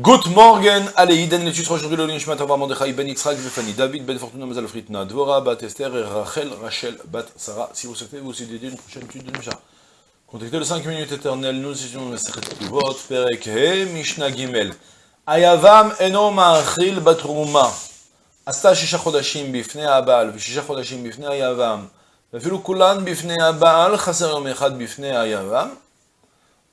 Good morgen, allez, Iden l'étude aujourd'hui le Nishmat Avar Mordechai ben Yitzhak Befani, David ben Fortuna Mazal Fritna, Dvora bat Esther et Rachel Rachel bat Sarah. Si vous souhaitez vous aussi dédier une prochaine étude de Mishnah. Contactez le 5 minutes éternelles, nous étudions le Sechet Kivot, Perek He, Mishnah Gimel. Ayavam eno ma'achil batruma. עשתה שישה חודשים בפני הבעל ושישה חודשים בפני היבם, ואפילו כולן בפני הבעל, חסר יום אחד בפני היבם,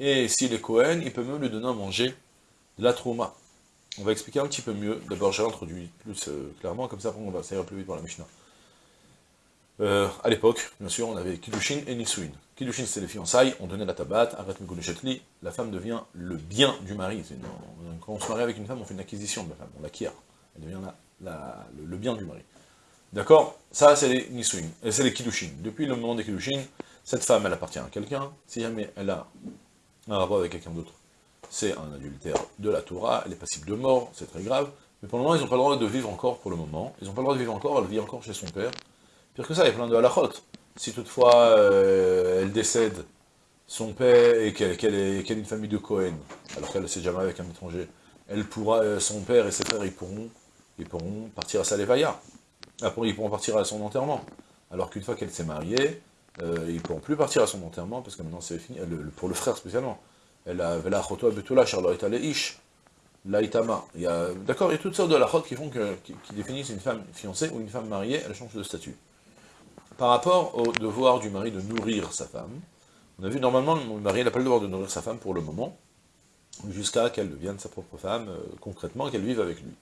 et s'il est Cohen, il peut même lui donner à manger de la trauma. On va expliquer un petit peu mieux, d'abord j'ai introduit plus euh, clairement, comme ça on va, ça ira plus vite pour la Mishnah. Euh, à l'époque, bien sûr, on avait Kiddushin et Nisuin. Kiddushin, c'est les fiançailles, on donnait la tabat, arrête Mekunishetli, la femme devient le bien du mari. quand on se marie avec une femme, on fait une acquisition de la femme, on l'acquiert. Elle devient la le, bien du mari. D'accord? Ça, c'est les Nisuin, c'est les Kiddushin. Depuis le moment des Kiddushin, cette femme, elle appartient à quelqu'un. Si jamais elle a un rapport avec quelqu'un d'autre, c'est un adultère de la Torah, elle est passible de mort, c'est très grave. Mais pour le moment, ils n'ont pas le droit de vivre encore pour le moment. Ils n'ont pas le droit de vivre encore, elle vit encore chez son père. Pire que ça, il y a plein de halachot. Si toutefois euh, elle décède, son père, et qu'elle est, une famille de Cohen, alors qu'elle ne s'est jamais avec un étranger, elle pourra, euh, son père et ses frères, ils pourront ils pourront partir à Salevaya. Après, ils pourront partir à son enterrement. Alors qu'une fois qu'elle s'est mariée, euh, ils ne pourront plus partir à son enterrement, parce que maintenant c'est fini, pour le frère spécialement. Elle a la betula, leish, laïtama. D'accord, il y a toutes sortes de lachot qui, définissent une femme fiancée ou une femme mariée, elle change de statut. Par rapport au devoir du mari de nourrir sa femme, on a vu normalement le mari n'a pas le devoir de nourrir sa femme pour le moment, jusqu'à qu'elle devienne sa propre femme, euh, concrètement, qu'elle vive avec lui.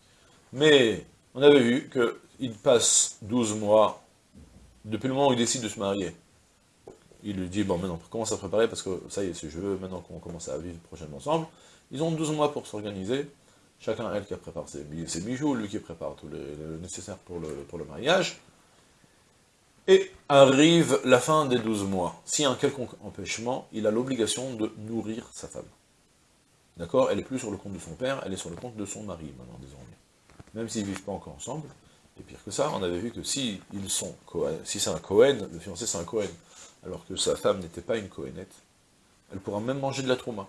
Mais on avait vu qu'il passe 12 mois, depuis le moment où il décide de se marier, il lui dit, bon maintenant, commence à préparer, parce que ça y est, si je veux, maintenant qu'on commence à vivre prochainement ensemble, ils ont 12 mois pour s'organiser, chacun, elle qui prépare ses, ses, bijoux, lui qui prépare tout le, nécessaire pour le, mariage, et arrive la fin des 12 mois. S'il y a un quelconque empêchement, il a l'obligation de nourrir sa femme. D'accord? Elle est plus sur le compte de son père, elle est sur le compte de son mari, maintenant, désormais même s'ils ne vivent pas encore ensemble. Et pire que ça, on avait vu que si ils sont si c'est un Cohen, le fiancé c'est un Cohen, alors que sa femme n'était pas une Cohenette, elle pourra même manger de la trauma.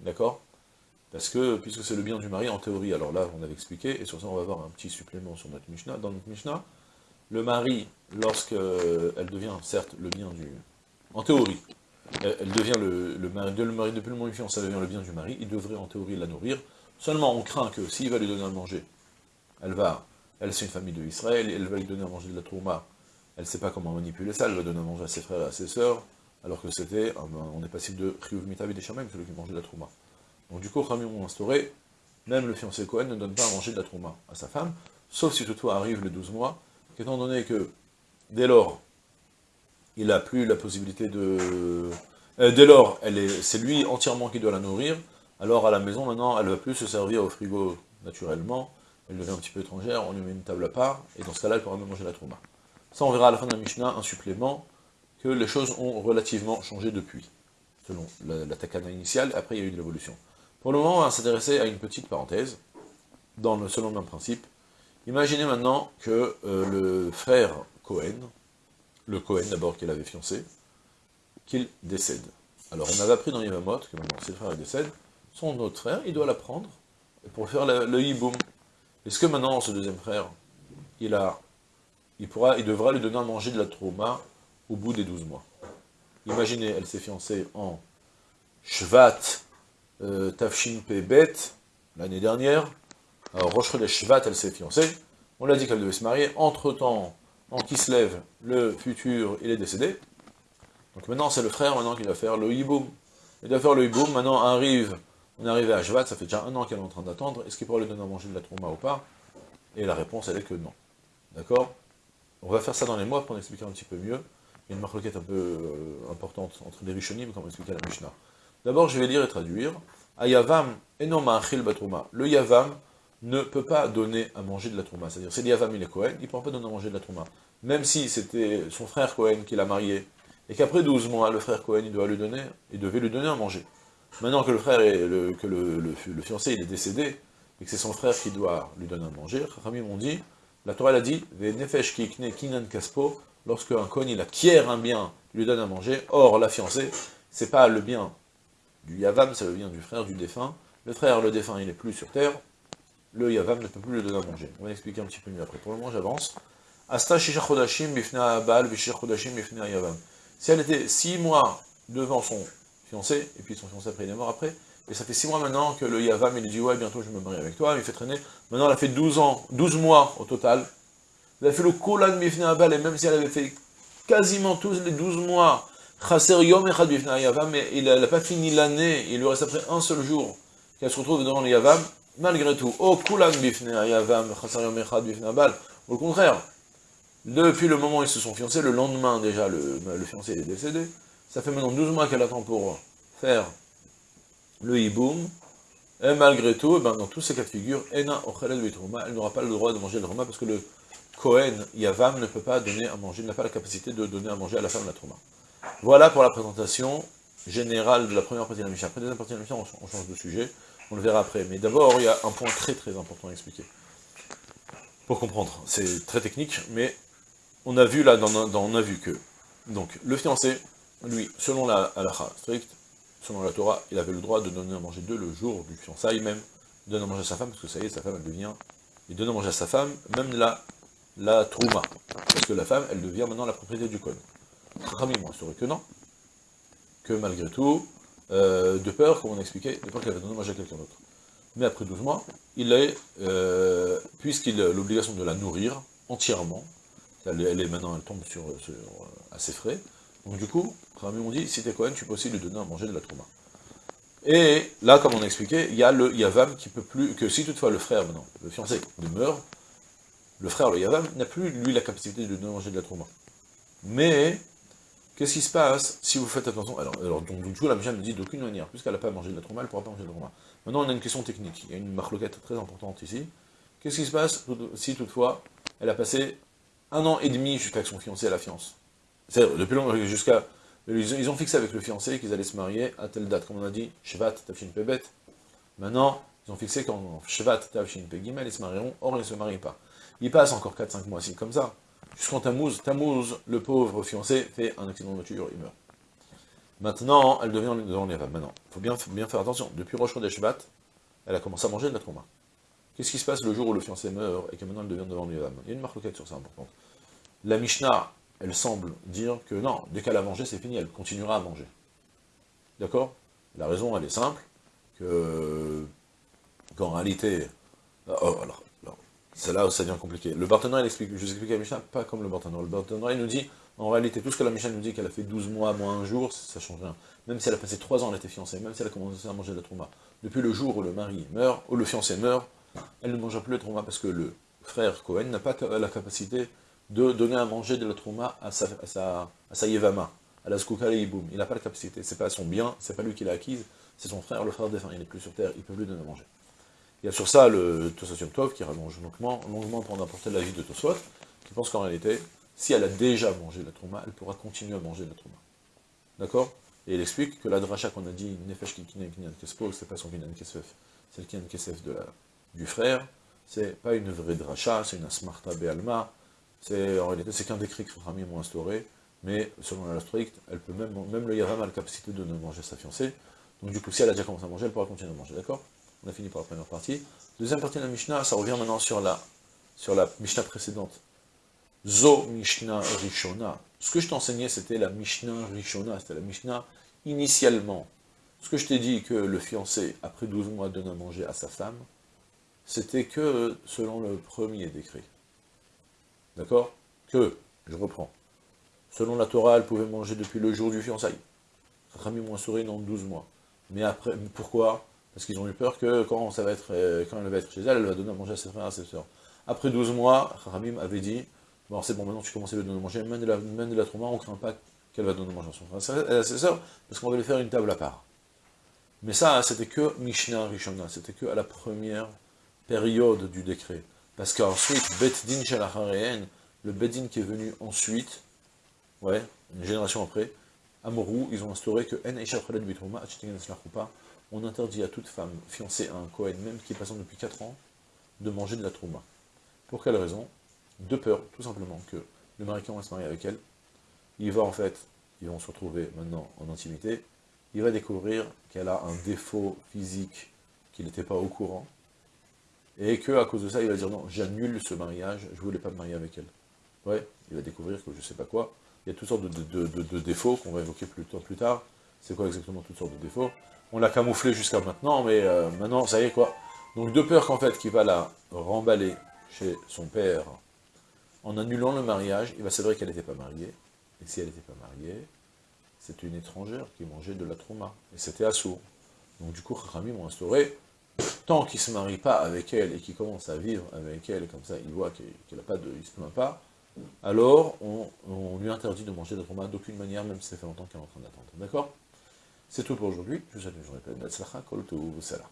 D'accord? Parce que, puisque c'est le bien du mari en théorie, alors là on avait expliqué, et sur ça on va voir un petit supplément sur notre Mishnah, dans notre Mishnah, le mari, lorsqu'elle devient certes le bien du... En théorie, elle devient le, le mari, le mari depuis le moment où ça devient le bien du mari, il devrait en théorie la nourrir, seulement on craint que s'il va lui donner à manger, elle va, elle c'est une famille de Israël, elle va lui donner à manger de la tourma, elle ne sait pas comment manipuler ça, elle va donner à manger à ses frères et à ses sœurs, alors que c'était, on est passible de Chiyuv Mitavi des Shamem, celui qui mangeait de la tourma. Donc du coup, Khamim ont instauré, même le fiancé Cohen ne donne pas à manger de la tourma à sa femme, sauf si toutefois arrive les 12 mois, étant donné que, dès lors, il n'a plus la possibilité de... Euh, dès lors, c'est lui entièrement qui doit la nourrir, alors à la maison, maintenant, elle ne va plus se servir au frigo naturellement, elle devient un petit peu étrangère, on lui met une table à part, et dans ce cas-là, elle pourra même manger la trauma. Ça, on verra à la fin de la Mishnah un supplément, que les choses ont relativement changé depuis, selon la, takana initiale, après il y a eu de l'évolution. Pour le moment, on va s'intéresser à une petite parenthèse, dans le, selon le même principe. Imaginez maintenant que euh, le frère Cohen, le Cohen d'abord qu'il avait fiancé, qu'il décède. Alors on avait appris dans Yevamot que maintenant, si le frère décède, son autre frère, il doit la prendre pour faire le, le hiboum, est-ce que maintenant, ce deuxième frère, il a, il pourra, il devra lui donner à manger de la trauma au bout des 12 mois Imaginez, elle s'est fiancée en Shvat euh, Tafshin l'année dernière. Alors, Roche de Shvat, elle s'est fiancée. On l'a dit qu'elle devait se marier. Entre-temps, en qui se lève, le futur, il est décédé. Donc maintenant, c'est le frère maintenant qui va faire le hiboum. Il va faire le hiboum, maintenant arrive on est arrivé à Jvat, ça fait déjà un an qu'elle est en train d'attendre, est-ce qu'il pourra lui donner à manger de la trauma ou pas? Et la réponse, elle est que non. D'accord? On va faire ça dans les mois pour expliquer un petit peu mieux. Il y a une marloquette un peu euh, importante entre les Rishonim, comme expliquait la Mishnah. D'abord, je vais lire et traduire. Ayavam enom ma'achil batruma. Le yavam ne peut pas donner à manger de la trouma. C'est-à-dire, c'est l'Yavam, il est Cohen, il ne pourra pas donner à manger de la trouma. Même si c'était son frère Cohen qui l'a marié, et qu'après 12 mois, le frère Cohen, il doit lui donner, il devait lui donner à manger. Maintenant que le frère, est, le, que le, le, fiancé, il est décédé, et que c'est son frère qui doit lui donner à manger, Rami m'ont dit, la Torah a dit, kinan kaspo, lorsque un Cohen, il acquiert un bien, il lui donne à manger, or la fiancée, c'est pas le bien du Yavam, c'est le bien du frère du défunt, le frère, le défunt, il n'est plus sur terre, le Yavam ne peut plus le donner à manger. On va expliquer un petit peu mieux après. Pour le moment, j'avance. Asta bifna bal bifna Yavam. Si elle était six mois devant son fiancé, et puis son fiancé après il est mort après, et ça fait six mois maintenant que le Yavam il lui dit ouais bientôt je me marie avec toi, il fait traîner, maintenant elle a fait 12 ans, 12 mois au total, elle a fait le Kolan Bifna bal, et même si elle avait fait quasiment tous les 12 mois, Chaser Yom Echad Bifna Yavam, mais il n'a pas fini l'année, il lui reste après un seul jour qu'elle se retrouve devant le Yavam, malgré tout, oh Kulan Bifna Yavam, Chaser Yom Echad Bifna bal, au contraire, depuis le moment où ils se sont fiancés, le lendemain déjà, le, fiancé est décédé. Ça fait maintenant 12 mois qu'elle attend pour faire le hiboum. Et malgré tout, eh ben, dans tous ces cas de figure, elle n'aura pas le droit de manger le Roma parce que le Kohen Yavam ne peut pas donner à manger, n'a pas la capacité de donner à manger à la femme la Trouma. Voilà pour la présentation générale de la première partie de la Mishnah. Après la deuxième partie de la Mishnah, on, change de sujet, on le verra après. Mais d'abord, il y a un point très très important à expliquer. Pour comprendre, c'est très technique, mais on a vu là, dans, on a vu que, donc, le fiancé, lui, selon la halakha stricte, selon la Torah, il avait le droit de donner à manger deux le jour du fiançailles même, de donner à manger à sa femme, parce que ça y est, sa femme, elle devient, il donne à manger à sa femme, même la, la trouma, parce que la femme, elle devient maintenant la propriété du cône. Rami, moi, serait que non, que malgré tout, euh, de peur, comme on expliquait, de peur qu'elle va donner à manger à quelqu'un d'autre. Mais après 12 mois, il est, euh, puisqu'il a l'obligation de la nourrir entièrement, elle, est maintenant, elle tombe sur, sur à ses frais. Donc du coup, Rami on dit, si t'es Cohen, tu peux aussi lui donner à manger de la trauma. Et là, comme on a expliqué, il y a le Yavam qui peut plus, que si toutefois le frère, maintenant, le fiancé, meurt, le frère, le Yavam, n'a plus, lui, la capacité de lui donner à manger de la trauma. Mais, qu'est-ce qui se passe si vous faites attention? Alors, alors donc, du coup, la Mishnah nous dit d'aucune manière, puisqu'elle n'a pas mangé de la trauma, elle ne pourra pas manger de la trauma. Maintenant, on a une question technique, il y a une marloquette très importante ici. Qu'est-ce qui se passe si toutefois, elle a passé un an et demi jusqu'à que son fiancé la fiance? Depuis longtemps, jusqu'à... Ils ont fixé avec le fiancé qu'ils allaient se marier à telle date, comme on a dit, Shvat, Tafshin Pebet. Maintenant, ils ont fixé qu'en Shvat, Tafshin Pegimel, ils se marieront, or ils ne se marient pas. Il passe encore 4-5 mois si comme ça. Jusqu'en Tammuz, Tammuz, le pauvre fiancé, fait un accident de voiture, il meurt. Maintenant, elle devient devant les. Maintenant, il faut bien, bien faire attention. Depuis Rosh des Shvat, elle a commencé à manger de la trauma. Qu'est-ce qui se passe le jour où le fiancé meurt et que maintenant elle devient devant les Il y a une marque sur ça importante. La Mishnah, elle semble dire que non, dès qu'elle a mangé, c'est fini, elle continuera à manger. D'accord? La raison, elle est simple, que qu'en réalité, oh, oh, alors, c'est là où ça devient compliqué. Le Barthénois, il explique, je vous explique la Mishnah, pas comme le Barthénois. Le Barthénois, il nous dit, en réalité, tout ce que la Mishnah nous dit qu'elle a fait 12 mois, moins un jour, ça change rien. Même si elle a passé 3 ans, elle était fiancée, même si elle a commencé à manger de la trauma. Depuis le jour où le mari meurt, où le fiancé meurt, elle ne mangera plus le trauma parce que le frère Cohen n'a pas la capacité de donner à manger de la trauma à sa, à à yevama, à la skouka Il n'a pas la capacité, c'est pas son bien, c'est pas lui qui l'a acquise, c'est son frère, le frère défunt, il n'est plus sur terre, il peut lui donner à manger. Il y a sur ça le Tosot Tov qui rallonge longuement, longuement pour apporter l'avis de Tosot, qui pense qu'en réalité, si elle a déjà mangé la trauma, elle pourra continuer à manger la trauma. D'accord? Et il explique que la dracha qu'on a dit, Nefesh Kinyan Kespo, c'est pas son Kinyan Kesef, c'est le Kinyan Kesef la, du frère, c'est pas une vraie dracha, c'est une asmarta be'alma, c'est en réalité c'est qu'un décret que Rami ont instauré, mais selon la stricte, elle peut même, le Yavam a la capacité de ne manger sa fiancée, donc du coup si elle a déjà commencé à manger, elle pourra continuer à manger, d'accord? On a fini pour la première partie. Deuxième partie de la Mishnah, ça revient maintenant sur la, sur la Mishnah précédente. Zo Mishnah Rishona. Ce que je t'enseignais, c'était la Mishnah Rishona, c'était la Mishnah initialement. Ce que je t'ai dit que le fiancé, après 12 mois, donne à manger à sa femme, c'était que selon le premier décret. D'accord? Que, je reprends, selon la Torah, elle pouvait manger depuis le jour du fiançailles. Rami moins souris dans 12 mois. Mais après, pourquoi? Parce qu'ils ont eu peur que quand, ça va être, euh, quand elle va être chez elle, elle va donner à manger à ses frères et à ses soeurs. Après 12 mois, Ramim avait dit, bon c'est bon, maintenant tu commences à lui donner à manger, même de la, même de la trauma, on ne craint pas qu'elle va donner à manger à son frère et à ses soeurs, parce qu'on va lui faire une table à part. Mais ça, c'était que Mishnah Rishona, c'était que à la première période du décret. Parce qu'ensuite, Bet Din le Bedin qui est venu ensuite, ouais, une génération après, Amorou, ils ont instauré que on interdit à toute femme fiancée à un Kohen, même qui est passant depuis 4 ans, de manger de la Trouma. Pour quelle raison? De peur, tout simplement, que le mari va se marier avec elle, il va en fait, ils vont se retrouver maintenant en intimité, il va découvrir qu'elle a un défaut physique qu'il n'était pas au courant, et que à cause de ça, il va dire non, j'annule ce mariage, je ne voulais pas me marier avec elle. Ouais, il va découvrir que je ne sais pas quoi, il y a toutes sortes de, défauts qu'on va évoquer plus, tard. C'est quoi exactement toutes sortes de défauts? On l'a camouflé jusqu'à maintenant, mais euh, maintenant, ça y est quoi. Donc de peur qu'en fait, qu'il va la remballer chez son père, en annulant le mariage, il va s'avérer qu'elle n'était pas mariée. Et si elle n'était pas mariée, c'était une étrangère qui mangeait de la trauma. Et c'était assourd. Donc du coup, Rami m'a instauré, tant qu'il ne se marie pas avec elle et qu'il commence à vivre avec elle, comme ça, il voit qu'il n'a pas de, se plaint pas, alors on, lui interdit de manger de trauma d'aucune manière, même si ça fait longtemps qu'elle est en train d'attendre. D'accord? C'est tout pour aujourd'hui. Je vous souhaite une journée pleine